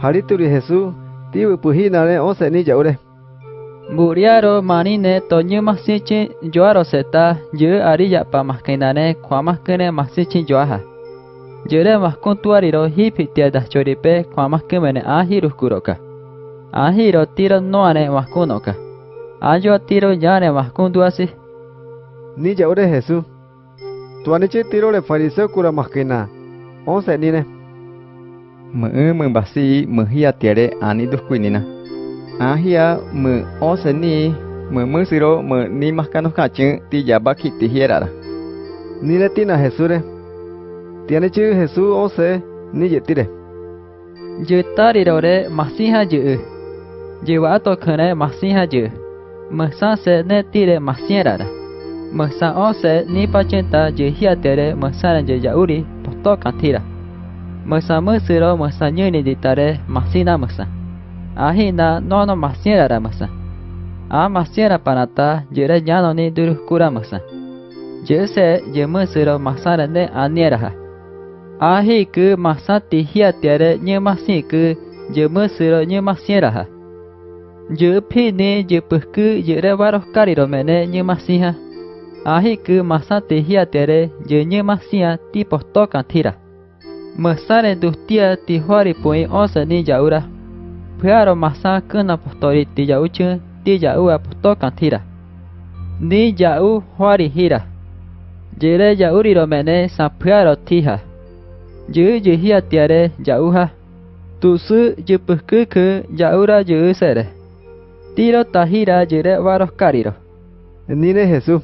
Parituri Jesús, tío pujinare once ni yaure. Buriaro manine toñu masichi joaro seta yu ariya pa maskenane kwa maskene masichi joaha. Jere maskuntuariro hipi tiada choripe kwa maskemene ahiru kuroka. Ahiro tiro noane maskunoka. Ayo tiro yane maskunduasi. Ni yaure Jesús. Tuanichi tiro le fariseo kura maskena. Once nine. Mơ mơ basi mơ hia tiare ani duskuinina. Ahia mơ once ni mơ mơ siro mơ ni maskano kachun ti yabaki ti hierara. Ni le tina Jesús re. Tiene chữ Jesús once ni yetire. Yu tariro re masiha yu. Yu wato kene masiha yu. Mơ sa se ne tire masierara. Mơ sa once ni pachenta yu hia tiare mơ sa yu yauri poto kantira. Masa musiro masa nyuni ditare masina masa. Ahina nono masiera ra masa. A masiera panata jere nyano ni duru kura masa. Jese je musiro masara ne aniera ha. Ahi ku masati hia tiare nye masi ku je musiro nye masiera ha. Je pi ni je puhku jere waroh kariro mene nye masiha. Ahi ku masati hia tiare je nye masia ti posto tira. Masare dustia ti huari pui osa ni jaura. Puaro masa kena postori ti jauchu ti jau aposto kantira. Ni jau huari hira. Jere jauri romene sa puaro tiha. Ju ju hia tiare jauha. Tu su ju puhku ku jaura ju sere. Tiro tahira jere waros kariro. Nine Jesús.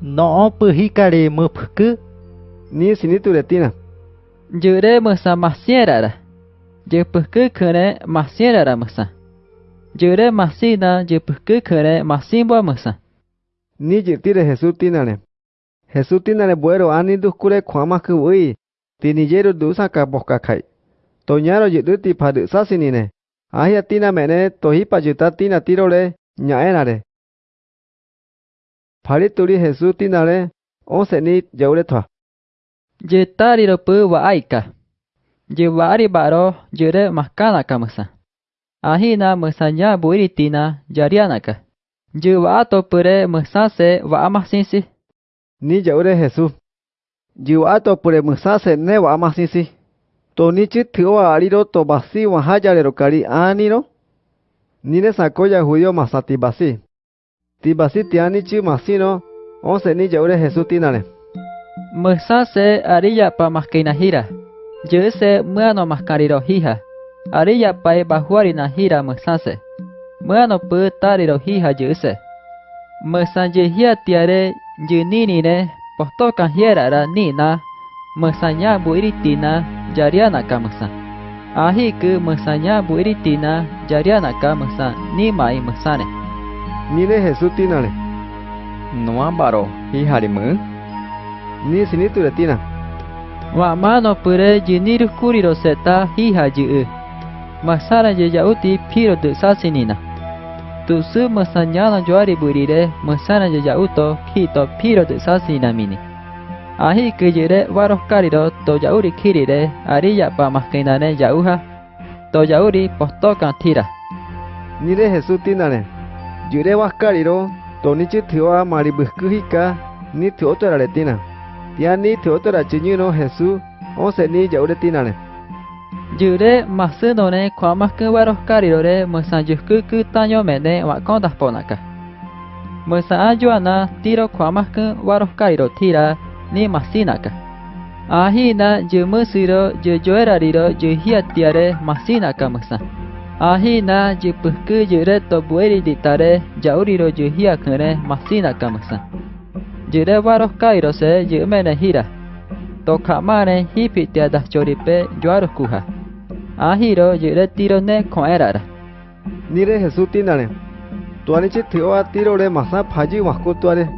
No puhikari mupku. Ni sinitu retina. Jure masa masierara. Jepukku kene masierara masa. Jure masina jepukku kene masimbo masa. Ni yetire Jesús tinane. Jesús tinane buero ani duskure kwama ku ui. Tinijero dusa ka boka kai. Toñaro yedu ti padu sasinine. Ahia tina mene tohipa yuta tina tirole ñaenare. Pari turi Jesús tinare once ni yaure thoa. Je tari rupu wa aika. Je wari baro jere makana kamasa. Ahina mesanya buiritina jari anaka. Je wa ato mesase wa amah sinsi. Ni jaure hesu. Je wa ato mesase ne wa amah sinsi. To ni chit ariro to basi wa hajare rukari aniro. Ni sakoya huyo masati basi. Ti basi tiani chi masino. Onse ni jaure hesu tinare. Ti basi tiani. Mesase ariya pa maskinahira. Jese muano maskariro hija. Ariya pa e bahuari nahira mesase. Muano pu tariro hija jese. Mesanje tiare jininine postokan hiera ra nina. Mesanya bu iritina jariana kamasa. Ahi ke mesanya bu iritina jariana kamasa ni mai mesane. Nile Jesutinale. Noa baro hija mu? Ni sinitu retina. Wa mano pure jiniru kuriro seta hija ju. Masara je jauti piro de sasinina. Tu su masanyana joari burire masana je jauto kito piro de sasina mini. Ahi kujire waros kariro to jauri kirire ariya pa maskinane jauha. To jauri postokan tira. Ni ne Jesús tinare. Yure waskariro to ni chitio maribuskuhika ni teotora retina. Tiani teotora Hesu Jesús once ni yaure tinare. Jure masunone kwa maskun waros kariro re masanjuku ku tanyo mene wa kondas ponaka. Masa ajuana tiro kwa maskun waros kariro tira ni masinaka. Ahina ju musiro ju joerariro ju hiatiare masinaka masa. Ahina ju puhku jure to bueri ditare jauriro ju hiakune masinaka masa. Jire varos kairos se jimene hira. Tokamane hipitia da choripe yuaros kuja. Ahiro jire tiro ne koerara. Nire Jesús tinane. Tuanichi tioa tiro re masa phaji wakutuare.